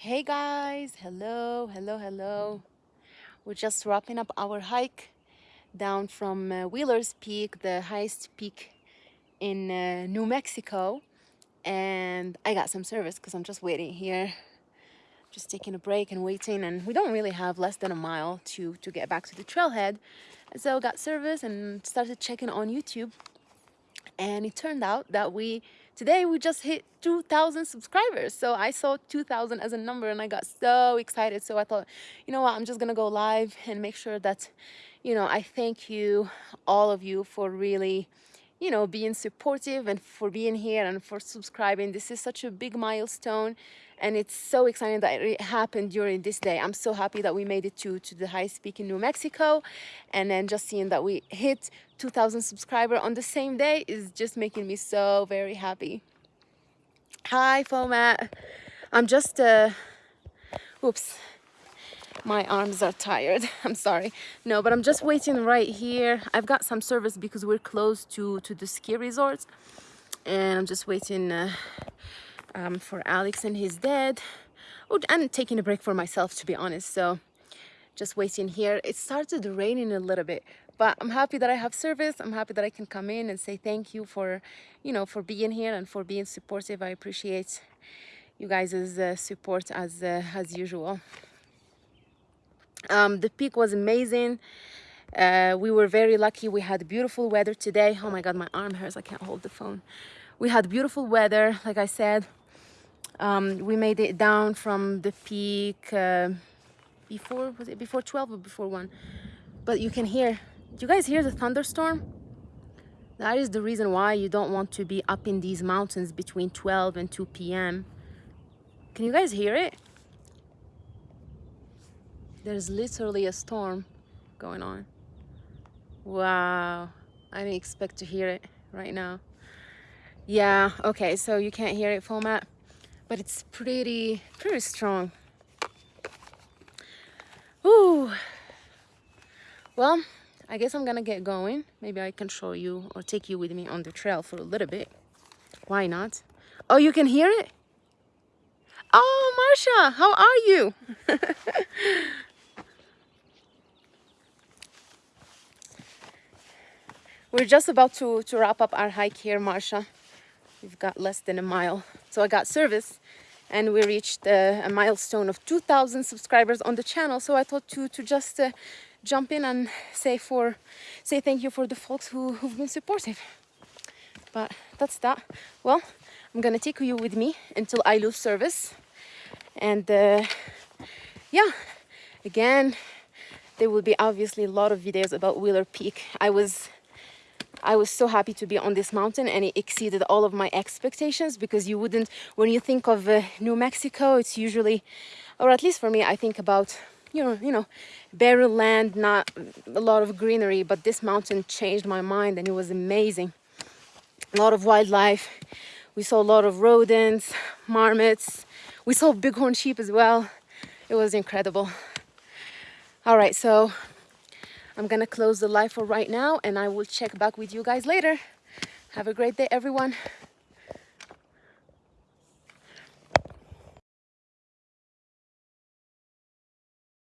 Hey guys, hello, hello, hello. We're just wrapping up our hike down from uh, Wheeler's Peak, the highest peak in uh, New Mexico. And I got some service because I'm just waiting here, just taking a break and waiting. And we don't really have less than a mile to, to get back to the trailhead. So got service and started checking on YouTube. And it turned out that we today we just hit 2,000 subscribers. So I saw 2,000 as a number and I got so excited. So I thought, you know what, I'm just gonna go live and make sure that, you know, I thank you, all of you for really, you know, being supportive and for being here and for subscribing. This is such a big milestone and it's so exciting that it happened during this day. I'm so happy that we made it to, to the highest peak in New Mexico and then just seeing that we hit 2,000 subscribers on the same day is just making me so very happy. Hi, FOMAT. I'm just, uh, oops, my arms are tired. I'm sorry. No, but I'm just waiting right here. I've got some service because we're close to, to the ski resorts and I'm just waiting uh, um, for Alex and his dad. Oh, and taking a break for myself, to be honest. So just waiting here. It started raining a little bit, but I'm happy that I have service. I'm happy that I can come in and say thank you for, you know, for being here and for being supportive. I appreciate you guys' uh, support as, uh, as usual. Um, the peak was amazing. Uh, we were very lucky. We had beautiful weather today. Oh my God, my arm hurts. I can't hold the phone. We had beautiful weather, like I said um, we made it down from the peak uh, before was it before 12 or before 1 but you can hear do you guys hear the thunderstorm that is the reason why you don't want to be up in these mountains between 12 and 2 p.m can you guys hear it there's literally a storm going on wow I didn't expect to hear it right now yeah okay so you can't hear it FOMAT but it's pretty, pretty strong. Ooh. Well, I guess I'm gonna get going. Maybe I can show you or take you with me on the trail for a little bit. Why not? Oh, you can hear it? Oh, Marsha, how are you? We're just about to, to wrap up our hike here, Marsha. We've got less than a mile. So I got service and we reached uh, a milestone of 2,000 subscribers on the channel. So I thought to, to just uh, jump in and say for say thank you for the folks who, who've been supportive. But that's that. Well, I'm gonna take you with me until I lose service. And uh, yeah, again, there will be obviously a lot of videos about Wheeler Peak. I was I was so happy to be on this mountain and it exceeded all of my expectations because you wouldn't, when you think of uh, New Mexico, it's usually, or at least for me, I think about, you know, you know, barren land, not a lot of greenery, but this mountain changed my mind and it was amazing. A lot of wildlife. We saw a lot of rodents, marmots. We saw bighorn sheep as well. It was incredible. All right, so I'm gonna close the live for right now and I will check back with you guys later. Have a great day, everyone.